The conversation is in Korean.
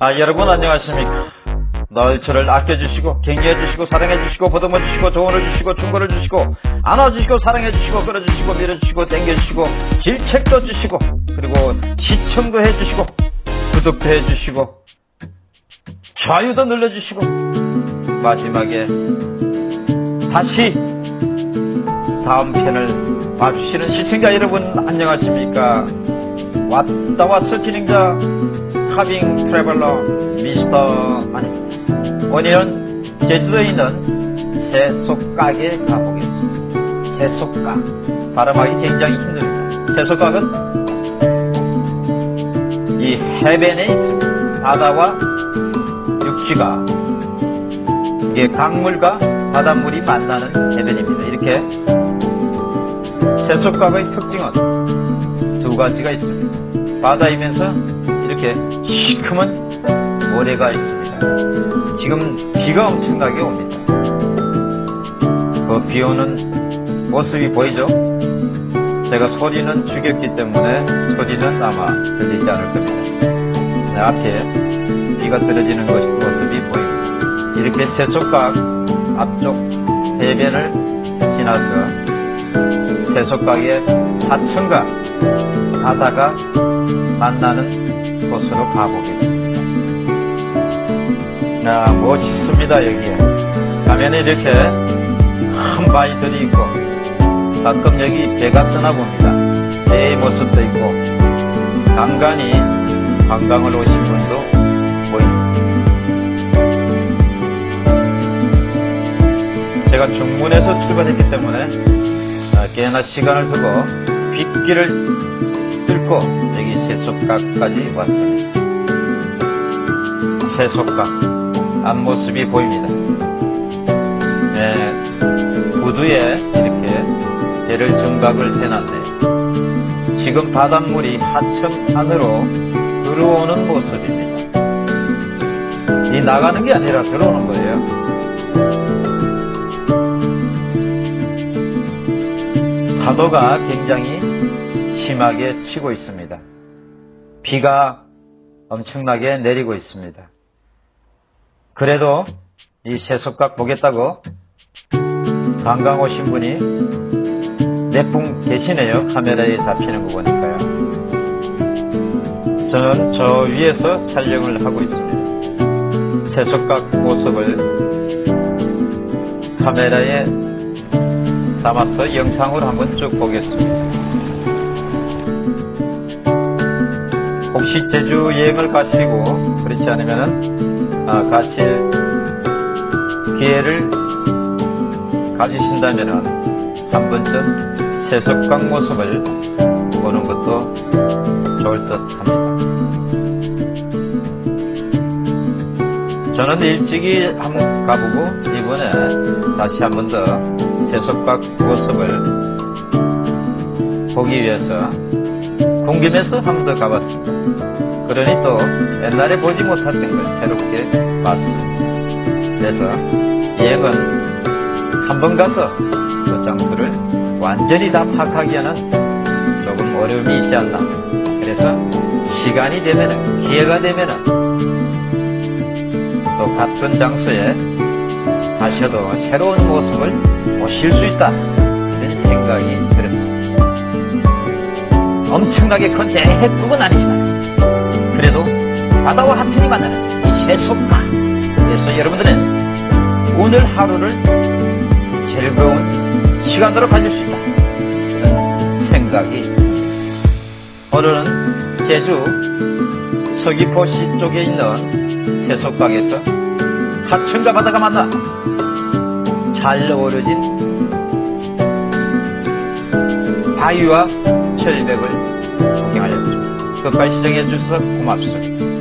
아, 여러분 안녕하십니까. 늘 저를 아껴주시고, 격려해주시고, 사랑해주시고, 보듬어주시고, 조언을 주시고, 충고를 주시고, 안아주시고, 사랑해주시고, 끌어주시고, 밀어주시고, 땡겨주시고, 질책도 주시고, 그리고 시청도 해주시고, 구독도 해주시고, 좋아요도 눌러주시고, 마지막에 다시 다음 편을 봐주시는 시청자 여러분 안녕하십니까. 왔다 왔어 진행자 카빙 트래블러 미스터 아닙니다. 오늘은 제주도에 있는 세속가게 가보겠습니다. 세속가 발음하기 굉장히 힘듭니다. 세속가는 이 있습니다. 바다와 육지가 이게 강물과 바닷물이 만나는 해변입니다. 이렇게 세속가의 특징은 두 가지가 있습니다. 바다이면서 이렇게 시커먼 모래가 있습니다. 지금 비가 엄청나게 옵니다. 그 비 오는 모습이 보이죠? 제가 소리는 죽였기 때문에 소리는 아마 들리지 않을 겁니다. 네, 앞에 비가 떨어지는 것, 모습이 보입니다. 이렇게 세속각 앞쪽 해변을 지나서 세속각의 하천과 바다가 만나는 곳으로 가보겠습니다. 야, 멋있습니다, 여기에. 가면 이렇게 큰 바위들이 있고, 가끔 여기 배가 떠나 봅니다. 배의 모습도 있고, 간간히 관광을 오신 분도 보입니다. 제가 중문에서 출발했기 때문에 아, 꽤나 시간을 두고 빗길을 뚫고 여기 세속각까지 왔습니다. 세속각 앞모습이 보입니다. 네, 구두에 이렇게 배를 정각을 해놨네요. 지금 바닷물이 하천 안으로 들어오는 모습입니다. 이 나가는 게 아니라 들어오는 거예요. 파도가 굉장히 심하게 치고 있습니다. 비가 엄청나게 내리고 있습니다. 그래도 이 새석각 보겠다고 관광 오신 분이 몇 분 계시네요. 카메라에 잡히는 거 보니까요. 저는 저 위에서 촬영을 하고 있습니다. 새석각 모습을 카메라에 담아서 영상으로 한번 쭉 보겠습니다. 제주 여행을 가시고 그렇지 않으면 아, 가실 기회를 가지신다면 한 번쯤 세속강 모습을 보는 것도 좋을 듯 합니다. 저는 일찍이 한번 가보고 이번에 다시 한 번 더 세속각 모습을 보기 위해서 궁금해서 한 번 더 가봤습니다. 그러니 또 옛날에 보지 못했던 걸 새롭게 봤습니다. 그래서 여행은 한 번 가서 그 장소를 완전히 다 파악하기에는 조금 어려움이 있지 않나. 그래서 시간이 되면은, 기회가 되면은 또 같은 장소에 가셔도 새로운 모습을 보실 수 있다. 이런 생각이. 엄청나게 큰 대해국은 아니지만 그래도 바다와 하천이 만나는 이 세속가 그래서 여러분들은 오늘 하루를 즐거운 시간으로 가질 수 있다. 이런 생각이 오늘은 제주 서귀포시 쪽에 있는 세속강에서 하천과 바다가 만나 잘 어우러진 바위와 절벽을 구경하였습니다. 끝까지 시청해 주셔서 고맙습니다.